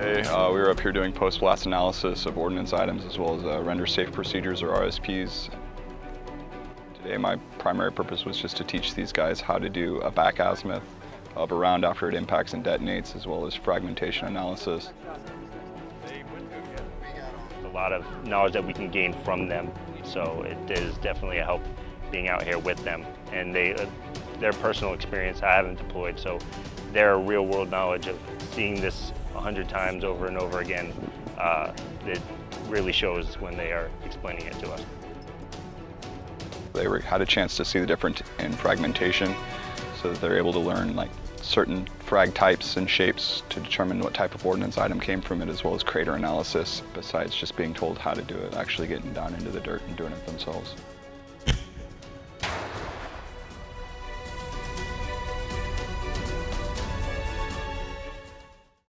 today. Uh, we were up here doing post-blast analysis of ordnance items as well as uh, render safe procedures or RSPs. Today my primary purpose was just to teach these guys how to do a back azimuth of a round after it impacts and detonates as well as fragmentation analysis. A lot of knowledge that we can gain from them, so it is definitely a help being out here with them. And they, uh, their personal experience, I haven't deployed, so their real world knowledge of seeing this a hundred times over and over again, uh, it really shows when they are explaining it to us. They were, had a chance to see the difference in fragmentation so that they're able to learn like certain frag types and shapes to determine what type of ordnance item came from it as well as crater analysis besides just being told how to do it, actually getting down into the dirt and doing it themselves.